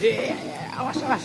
Eh, awas, awas.